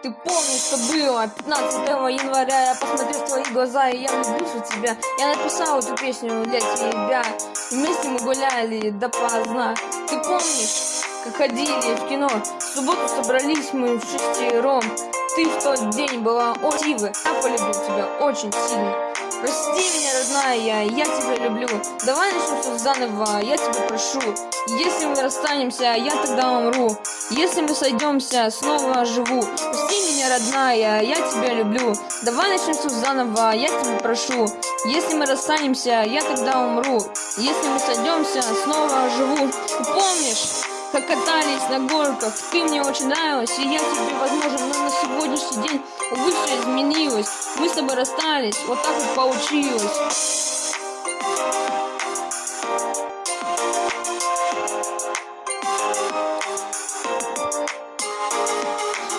Ты помнишь, что было 15 января? Я посмотрел в твои глаза, и я влюбился в тебя. Я написал эту песню для тебя. Вместе мы гуляли допоздна. Ты помнишь, как ходили в кино В субботу собрались мы в шестером Ты в тот день была очень Я полюбил тебя очень сильно Прости меня, родная, я тебя люблю. Давай начнем все заново, я тебя прошу. Если мы расстанемся, я тогда умру. Если мы сойдемся, снова живу. Прости меня, родная, я тебя люблю. Давай начнем все заново, я тебя прошу. Если мы расстанемся, я тогда умру. Если мы сойдемся, снова живу. Помнишь? Как катались на горках. Ты мне очень нравилась, и я тебе, возможно, но на сегодняшний день, увы, все изменилось. Мы с тобой расстались, вот так вот получилось.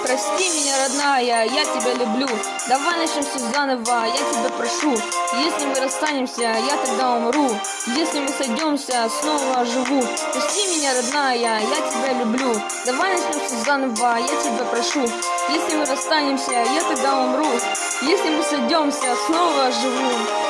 Прости меня, родная, я тебя люблю. Давай начнем все заново, я тебя прошу. Если мы расстанемся, я тогда умру. Если мы сойдемся, снова живу. Прости меня, родная, я тебя люблю. Давай начнем все заново, я тебя прошу. Если мы расстанемся, я тогда умру. Если мы сойдемся, снова живу.